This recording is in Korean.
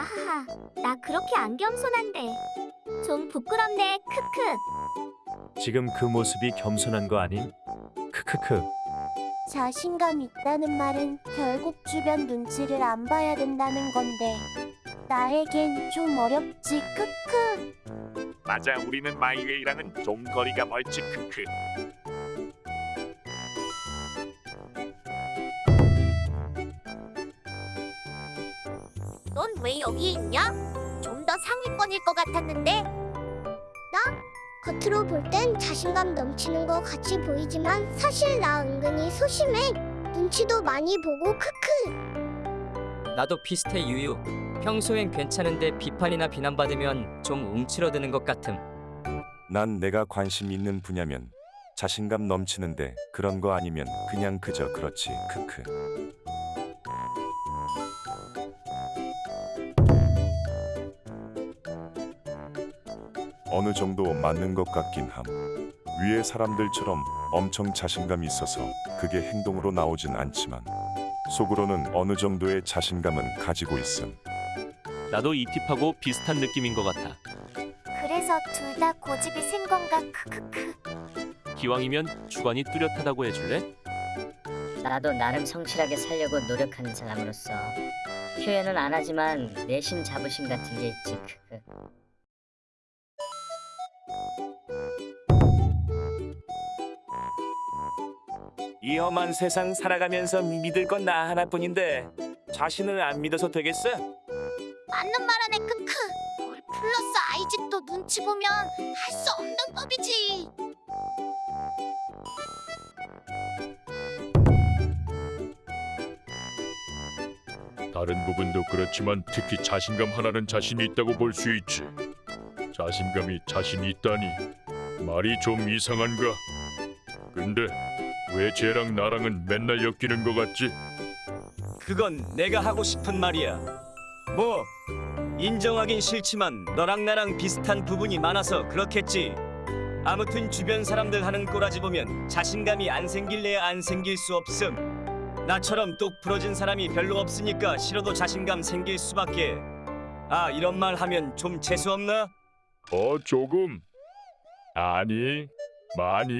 하하, 나 그렇게 안 겸손한데. 좀 부끄럽네, 크크. 지금 그 모습이 겸손한 거 아님? 크크크. 자신감 있다는 말은 결국 주변 눈치를 안 봐야 된다는 건데 나에겐 좀 어렵지 크크 맞아 우리는 마이웨이랑은 좀 거리가 멀지 크크 넌 왜 여기 있냐? 좀 더 상위권일 것 같았는데. 겉으로 볼 땐 자신감 넘치는 것 같이 보이지만 사실 나 은근히 소심해. 눈치도 많이 보고 크크. 나도 비슷해 유유. 평소엔 괜찮은데 비판이나 비난받으면 좀 움츠러드는 것 같음. 난 내가 관심 있는 분야면 자신감 넘치는데 그런 거 아니면 그냥 그저 그렇지 크크 어느 정도 맞는 것 같긴 함 위에 사람들처럼 엄청 자신감 있어서 그게 행동으로 나오진 않지만 속으로는 어느 정도의 자신감은 가지고 있음 나도 이 팁하고 비슷한 느낌인 것 같아. 그래서 둘 다 고집이 센 건가, 크크크. 기왕이면 주관이 뚜렷하다고 해줄래? 나도 나름 성실하게 살려고 노력하는 사람으로서 표현은 안 하지만 내심 자부심 같은 게 있지. 크크. 이 험한 세상 살아가면서 믿을 건 나 하나뿐인데 자신을 안 믿어서 되겠어? 맞는 말 하네, 크크. 뭘 플러스 아이짓도 눈치 보면 할 수 없는 법이지. 다른 부분도 그렇지만 특히 자신감 하나는 자신이 있다고 볼 수 있지. 자신감이 자신이 있다니 말이 좀 이상한가? 근데 왜 쟤랑 나랑은 맨날 엮이는 것 같지? 그건 내가 하고 싶은 말이야. 뭐 인정하긴 싫지만 너랑 나랑 비슷한 부분이 많아서 그렇겠지. 아무튼 주변 사람들 하는 꼬라지 보면 자신감이 안 생길래야 안 생길 수 없음. 나처럼 똑 부러진 사람이 별로 없으니까 싫어도 자신감 생길 수밖에. 아 이런 말 하면 좀 재수 없나? 어 조금. 아니 많이